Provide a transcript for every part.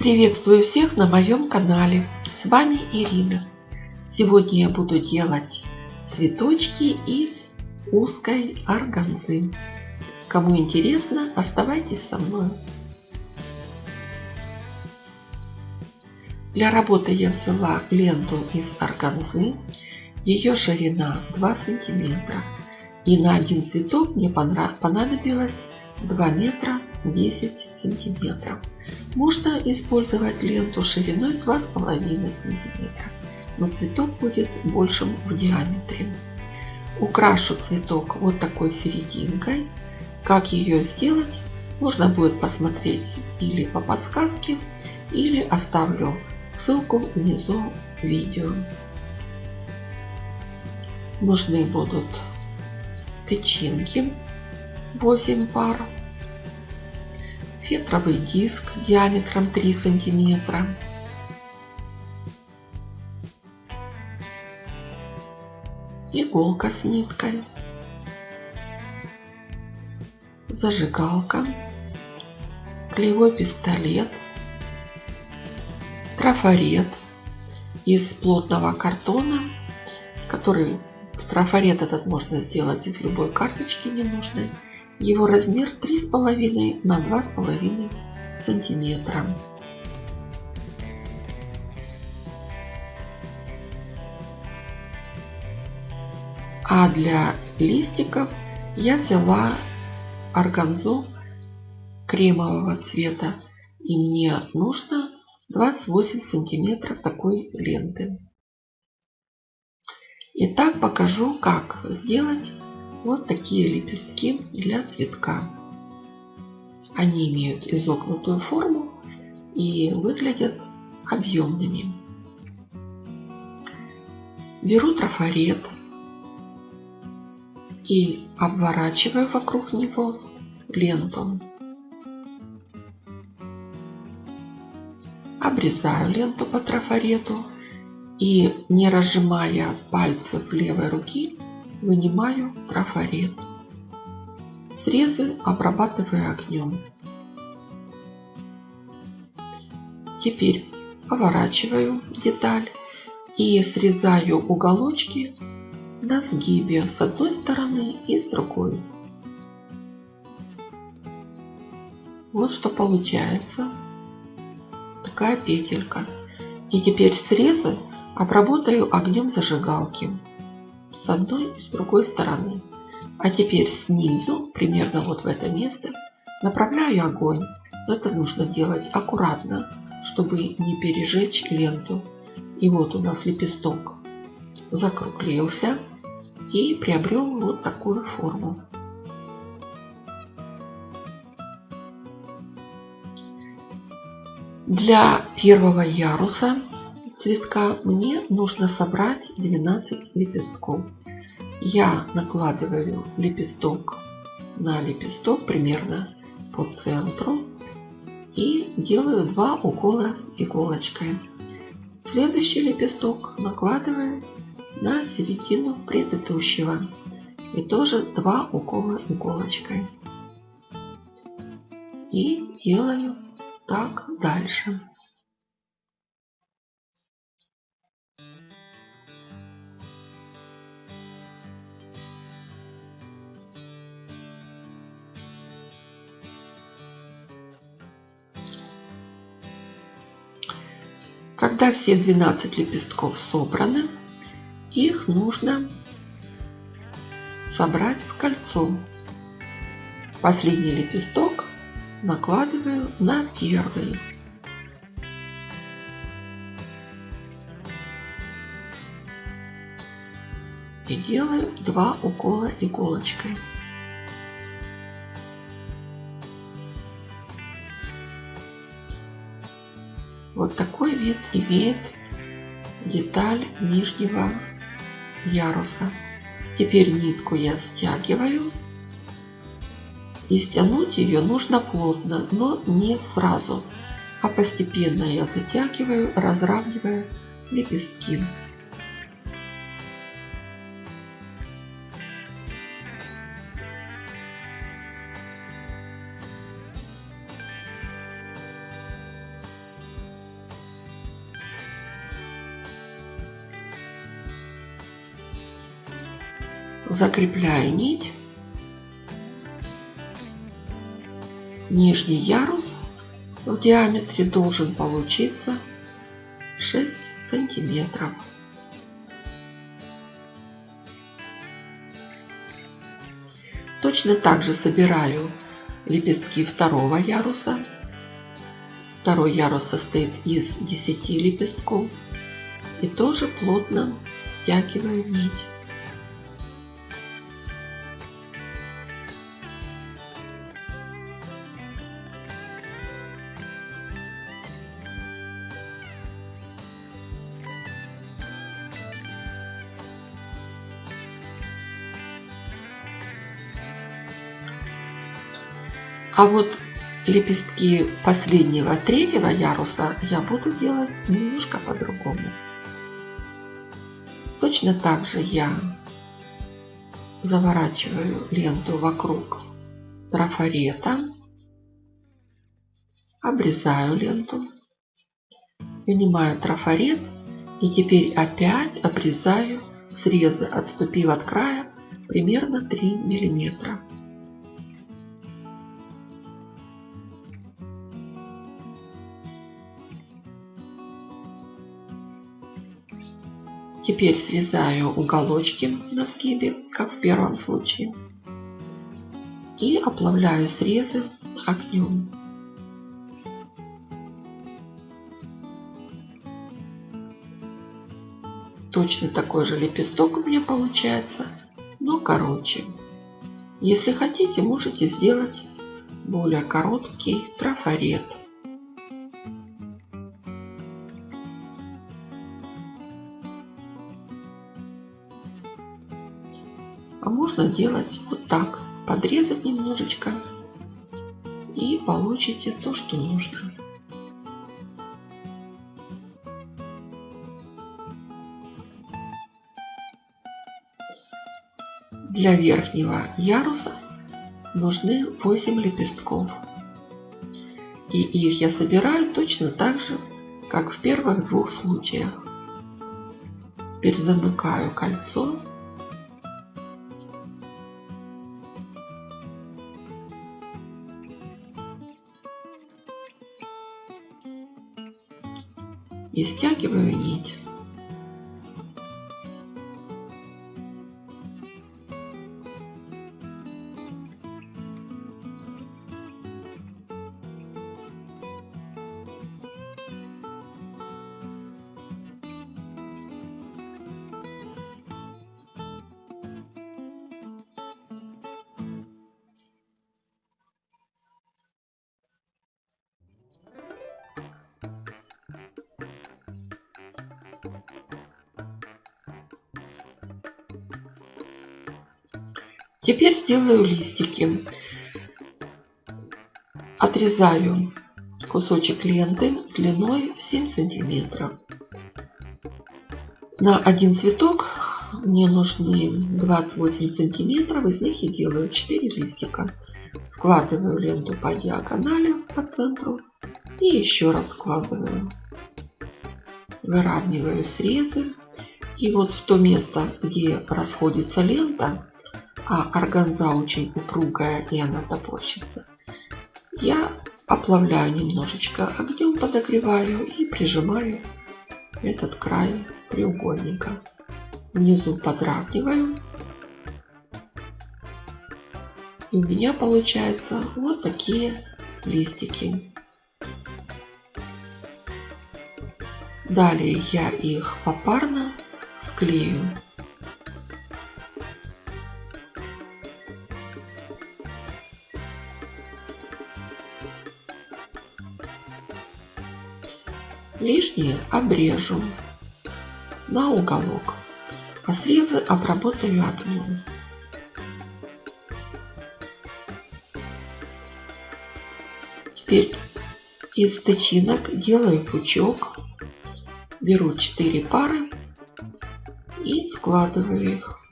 Приветствую всех на моем канале. С вами Ирина. Сегодня я буду делать цветочки из узкой органзы. Кому интересно, оставайтесь со мной. Для работы я взяла ленту из органзы. Ее ширина 2 сантиметра. И на один цветок мне понадобилось 2 метра 10 сантиметров. Можно использовать ленту шириной 2,5 сантиметра, но цветок будет большим в диаметре. Украшу цветок вот такой серединкой. Как ее сделать, можно будет посмотреть или по подсказке, или оставлю ссылку внизу видео. Нужны будут тычинки 8 пар фетровый диск диаметром 3 сантиметра, иголка с ниткой, зажигалка, клеевой пистолет, трафарет из плотного картона, который трафарет этот можно сделать из любой карточки ненужной. Его размер 3,5 на 2,5 сантиметра. А для листиков я взяла органзу кремового цвета. И мне нужно 28 сантиметров такой ленты. Итак, покажу, как сделать вот такие лепестки для цветка. Они имеют изогнутую форму и выглядят объемными. Беру трафарет и обворачиваю вокруг него ленту. Обрезаю ленту по трафарету и не разжимая пальцев левой руки Вынимаю трафарет. Срезы обрабатываю огнем. Теперь поворачиваю деталь и срезаю уголочки на сгибе с одной стороны и с другой. Вот что получается. Такая петелька. И теперь срезы обработаю огнем зажигалки с одной и с другой стороны. А теперь снизу, примерно вот в это место, направляю огонь. Это нужно делать аккуратно, чтобы не пережечь ленту. И вот у нас лепесток закруглился и приобрел вот такую форму. Для первого яруса цветка мне нужно собрать 12 лепестков. Я накладываю лепесток на лепесток примерно по центру и делаю два укола иголочкой. Следующий лепесток накладываю на середину предыдущего и тоже два укола иголочкой. И делаю так дальше. Когда все 12 лепестков собраны, их нужно собрать в кольцо. Последний лепесток накладываю на первый. И делаю два укола иголочкой. Вот такой вид имеет деталь нижнего яруса. Теперь нитку я стягиваю. И стянуть ее нужно плотно, но не сразу, а постепенно я затягиваю, разравнивая лепестки. Закрепляю нить. Нижний ярус в диаметре должен получиться 6 сантиметров. Точно так же собираю лепестки второго яруса. Второй ярус состоит из 10 лепестков. И тоже плотно стягиваю нить. А вот лепестки последнего третьего яруса я буду делать немножко по-другому. Точно так же я заворачиваю ленту вокруг трафарета, обрезаю ленту, вынимаю трафарет и теперь опять обрезаю срезы, отступив от края примерно 3 миллиметра. Теперь срезаю уголочки на сгибе, как в первом случае. И оплавляю срезы огнем. Точно такой же лепесток у меня получается, но короче. Если хотите, можете сделать более короткий трафарет. А можно делать вот так. Подрезать немножечко. И получите то, что нужно. Для верхнего яруса нужны 8 лепестков. И их я собираю точно так же, как в первых двух случаях. Теперь замыкаю кольцо и стягиваю нить. Теперь сделаю листики. Отрезаю кусочек ленты длиной 7 сантиметров. На один цветок мне нужны 28 сантиметров, из них я делаю 4 листика. Складываю ленту по диагонали по центру и еще раз складываю. Выравниваю срезы. И вот в то место, где расходится лента, а органза очень упругая и она топорщится. Я оплавляю немножечко огнем, подогреваю и прижимаю этот край треугольника. Внизу подравниваю. И у меня получаются вот такие листики. Далее я их попарно склею. Лишнее обрежу на уголок, а срезы обработаю огнем. Теперь из тычинок делаю пучок, беру 4 пары и складываю их.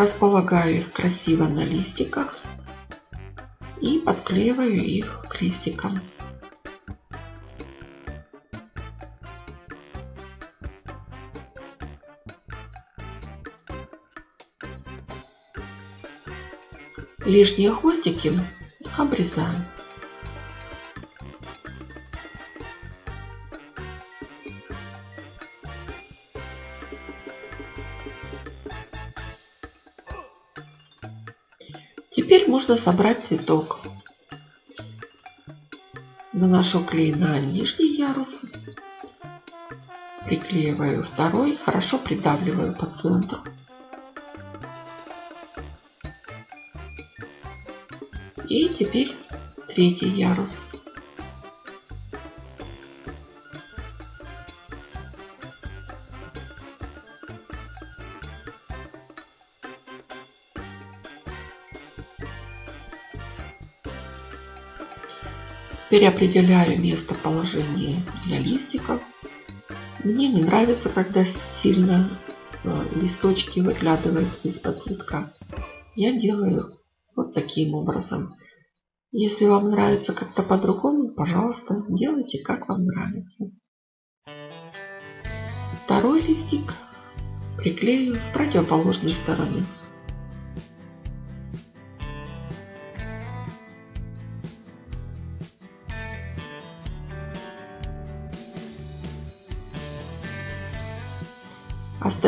Располагаю их красиво на листиках и подклеиваю их к листикам. Лишние хвостики обрезаю. Можно собрать цветок. Наношу клей на нижний ярус. Приклеиваю второй, хорошо придавливаю по центру. И теперь третий ярус. Теперь определяю местоположение для листиков. Мне не нравится, когда сильно э, листочки выглядывают из-под цветка. Я делаю вот таким образом. Если вам нравится как-то по-другому, пожалуйста, делайте как вам нравится. Второй листик приклею с противоположной стороны.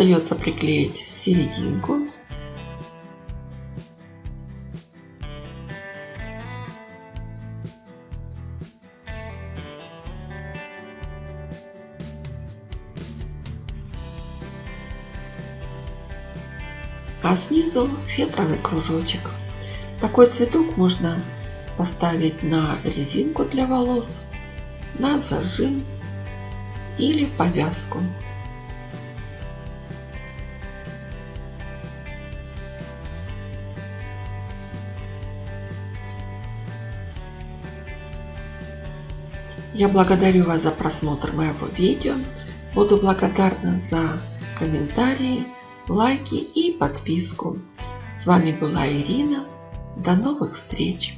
Остается приклеить серединку. А снизу фетровый кружочек. Такой цветок можно поставить на резинку для волос, на зажим или повязку. Я благодарю вас за просмотр моего видео. Буду благодарна за комментарии, лайки и подписку. С вами была Ирина. До новых встреч!